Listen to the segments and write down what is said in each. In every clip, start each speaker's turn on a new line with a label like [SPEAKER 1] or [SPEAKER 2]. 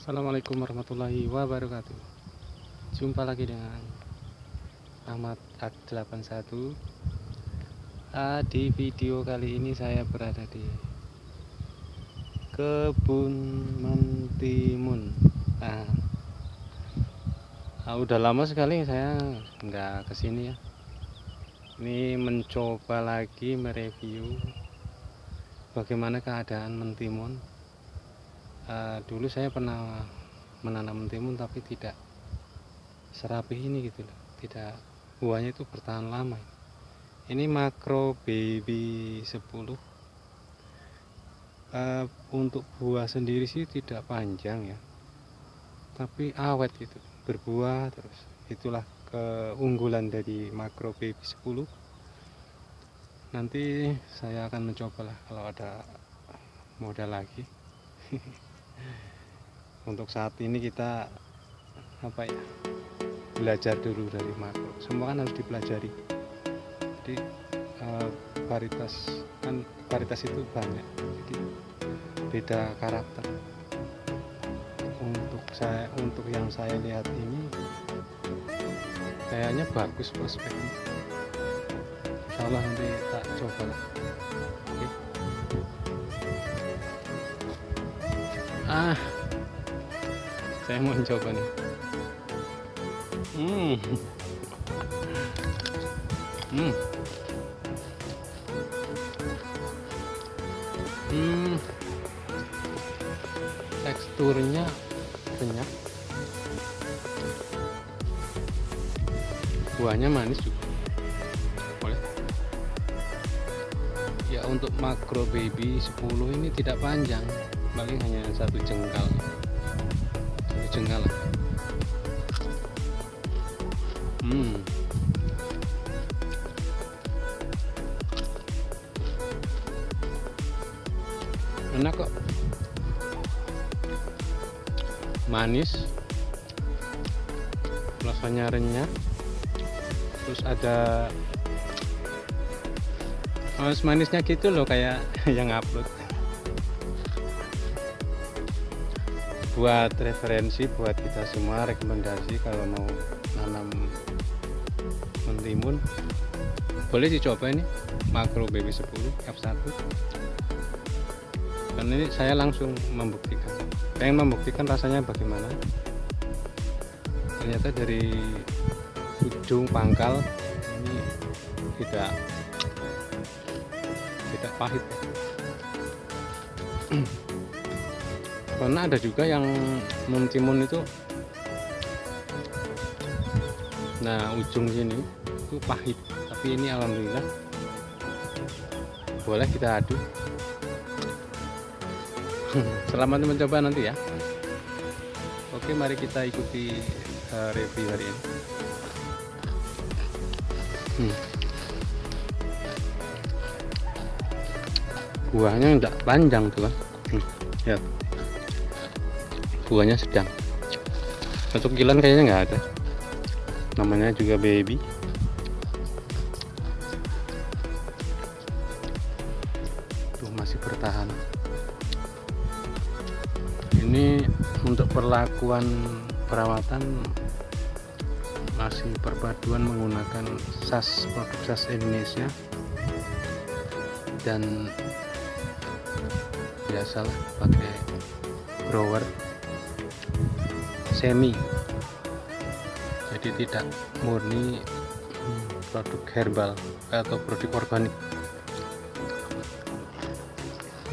[SPEAKER 1] Assalamualaikum warahmatullahi wabarakatuh. Jumpa lagi dengan Ahmad Ak81 ah, Di video kali ini saya berada di Kebun Mentimun. Ah, ah, Udah lama sekali saya nggak ke sini ya. Ini mencoba lagi mereview Bagaimana keadaan mentimun uh, dulu saya pernah menanam mentimun tapi tidak serapi ini gitu loh. Tidak buahnya itu bertahan lama. Ini makro baby 10 uh, untuk buah sendiri sih tidak panjang ya. Tapi awet gitu berbuah terus. Itulah keunggulan dari makro baby 10 nanti saya akan mencoba lah kalau ada modal lagi untuk saat ini kita apa ya belajar dulu dari makro. Semua kan harus dipelajari. Jadi uh, varietas kan varietas itu banyak. Jadi beda karakter. Untuk saya untuk yang saya lihat ini kayaknya bagus prospeknya. Insya Allah nanti tak coba ah. Saya mau mencoba nih. Hmm. Hmm. Hmm. Teksturnya banyak buahnya manis juga. Boleh. Ya untuk makro baby 10 ini tidak panjang paling hanya satu jengkal. Satu jengkal. Hmm. Enak kok. Manis. Rasanya renyah terus ada manis-manisnya gitu loh kayak yang upload buat referensi buat kita semua rekomendasi kalau mau nanam mentimun. Boleh dicoba ini makro baby 10 F1 dan ini saya langsung membuktikan. Pengen membuktikan rasanya bagaimana. Ternyata dari ujung pangkal ini tidak tidak pahit karena ada juga yang mentimun itu. Nah ujung sini itu pahit. Tapi ini alhamdulillah boleh kita aduk. Selamat mencoba nanti ya. Oke mari kita ikuti uh, review hari ini. Hmm. buahnya tidak panjang tuh kan hmm. ya buahnya sedang. Untuk kilan kayaknya nggak ada. Namanya juga baby. Tuh masih bertahan. Ini untuk perlakuan perawatan masih perpaduan menggunakan sas produk sas Indonesia. Dan biasalah pakai grower semi jadi tidak murni produk herbal atau produk organik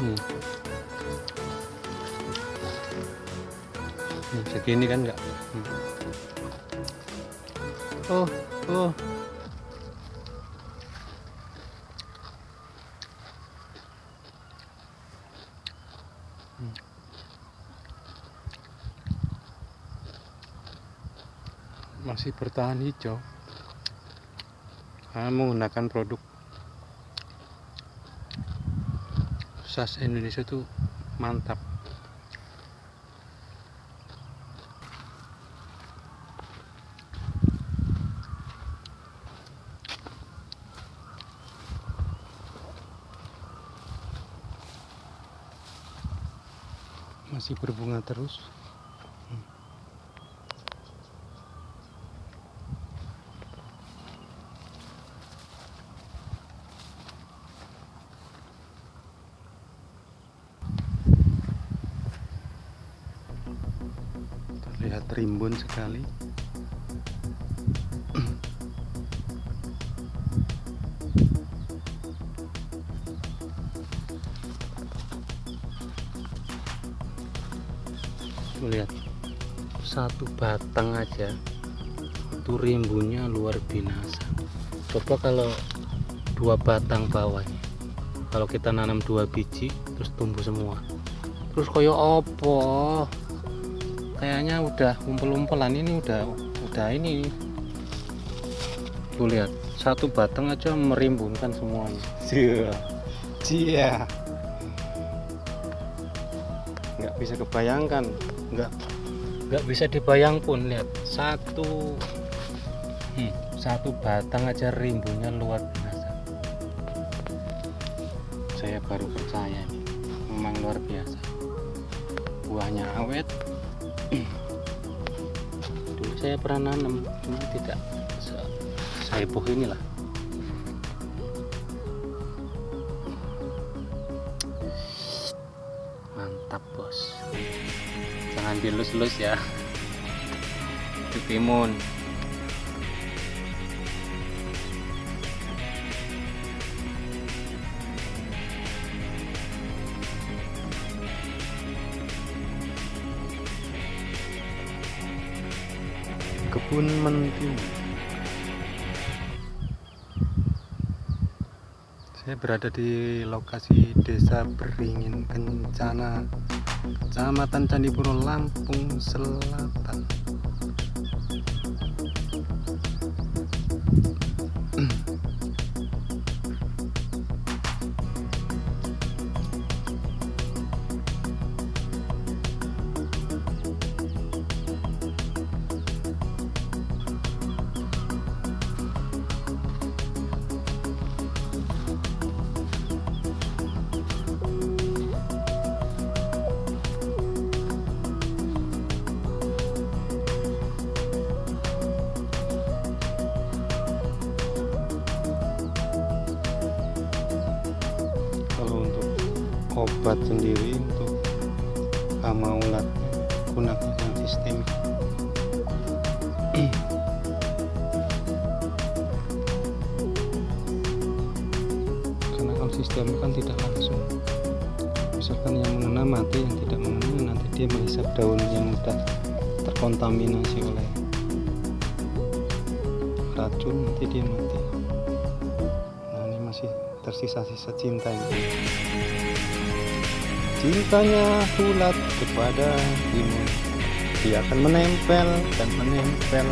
[SPEAKER 1] hmm. Hmm, segini kan enggak hmm. oh oh hmm. Masih bertahan hijau karena menggunakan produk sas Indonesia itu mantap. Masih berbunga terus rimbun sekali. Lihat satu batang aja itu rimbunnya luar binasa. Coba kalau dua batang bawahnya kalau kita nanam dua biji terus tumbuh semua. Terus koyo opo kayaknya udah umpel-umpelan ini udah udah ini. Tuh lihat. Satu batang aja merimbunkan semuanya. Cia cia nggak bisa kebayangkan. Nggak nggak bisa dibayang pun lihat. Satu hmm, satu batang aja rimbunnya luar biasa. Saya baru percaya nih memang luar biasa. Buahnya awet dulu saya pernah nanam cuma tidak saya ini inilah. Mantap bos. Jangan dilus-lus ya. Itu timun kebun mentimun saya berada di lokasi desa Beringin Kencana Kecamatan Candipuro Lampung Selatan obat sendiri untuk hama ulat gunakan yang sistemik karena kalau sistem kan tidak langsung. Misalkan yang mengena mati yang tidak mengena nanti dia menghisap daun yang sudah terkontaminasi oleh racun nanti dia mati. Nah ini masih tersisa-sisa cinta ini cintanya ulat kepada timun dia akan menempel dan menempel.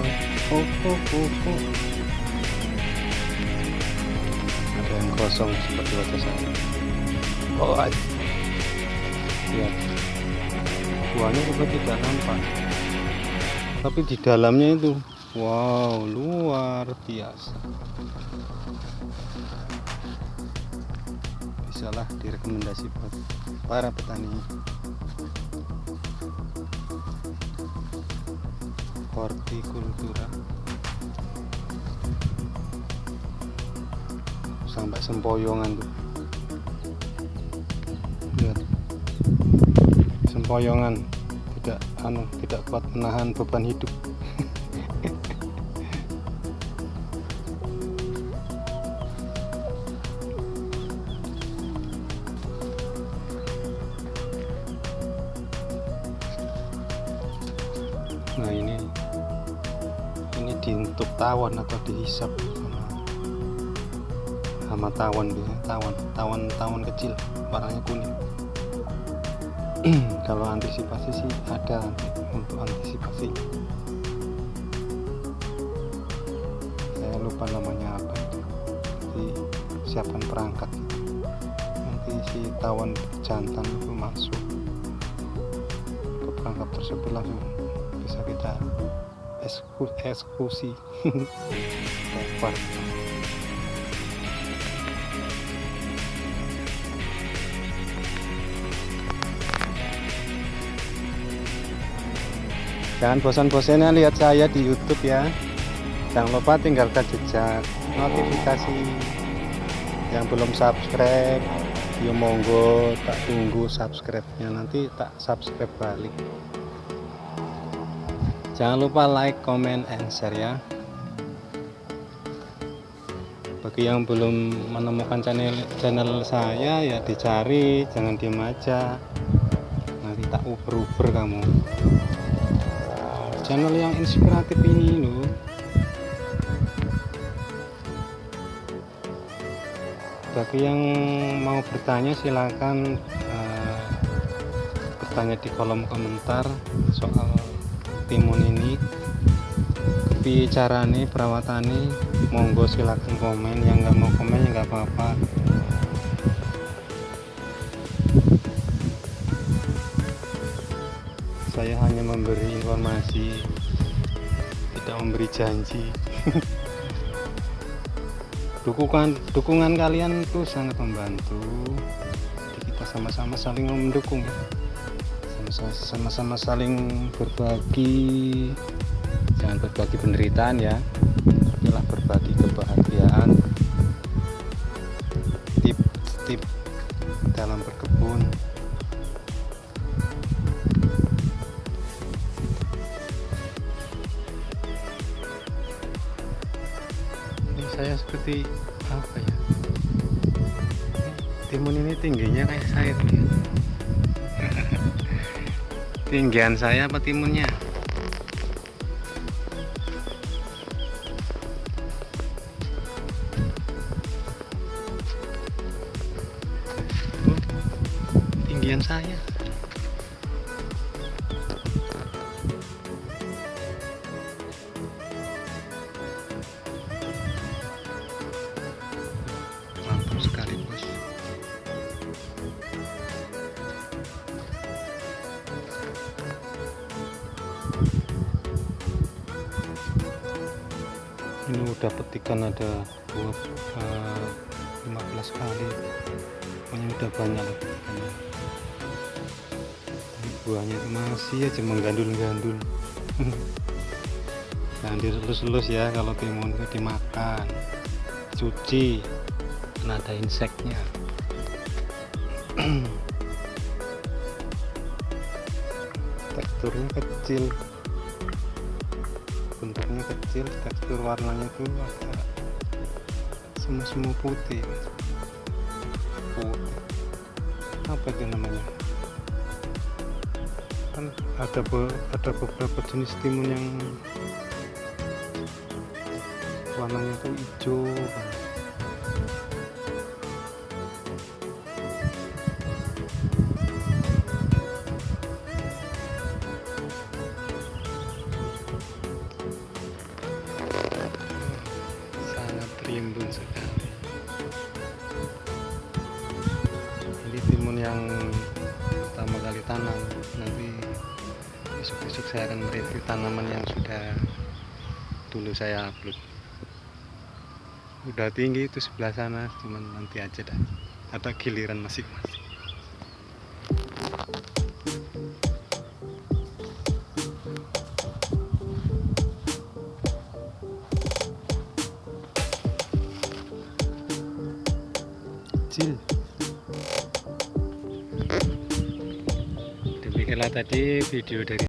[SPEAKER 1] Oh, oh, oh, oh. ada yang kosong seperti wajah saya. Oh lihat. Buahnya juga tidak nampak tapi di dalamnya itu. Wow luar biasa bisalah direkomendasi buat para petani. Hortikultura. Sampai sempoyongan tuh. Lihat. Sempoyongan. Tidak anu tidak kuat menahan beban hidup tawon atau dihisap. Sama tawon biasanya tawon tawon tawon kecil warnanya kuning. Kalau antisipasi sih ada untuk antisipasi. Saya lupa namanya apa itu. Jadi siapkan perangkat. Nanti si tawon jantan itu masuk ke perangkap tersebut langsung bisa kita eksekusi jangan bosan-bosannya lihat saya di YouTube ya. Jangan lupa tinggalkan jejak notifikasi. Yang belum subscribe ya monggo tak tunggu subscribe nya nanti tak subscribe balik jangan lupa like comment and share ya. Bagi yang belum menemukan channel channel saya ya dicari jangan diem aja. Nanti tak uber-uber kamu. Channel yang inspiratif ini loh bagi yang mau bertanya silahkan uh, bertanya di kolom komentar soal timun ini. Kepi carane perawatane monggo silahkan komen. Yang nggak mau komen ya nggak apa-apa. Saya hanya memberi informasi tidak memberi janji. Dukungan dukungan kalian itu sangat membantu. Jadi kita sama-sama saling mendukung sama-sama saling berbagi. Jangan berbagi penderitaan ya. Adalah berbagi kebahagiaan. Tip-tip dalam berkebun. Saya seperti apa ya? Timun ini tingginya kayak saya tuh ya. Tinggian saya apa timunnya ini udah petikan ada dua uh, 15 kali. Pokoknya udah banyak. Lah buahnya masih aja menggandul-gandul. Jangan dilus-lus ya kalau timun itu dimakan. Cuci karena ada inseknya. Teksturnya kecil bentuknya kecil tekstur warnanya tuh agak semu-semu putih. Putih. Apa itu namanya? Kan ada be ada beberapa jenis timun yang warnanya tuh hijau dulu saya upload. Udah tinggi itu sebelah sana cuman nanti aja dah. Ada giliran masing-masing kecil demikianlah tadi video dari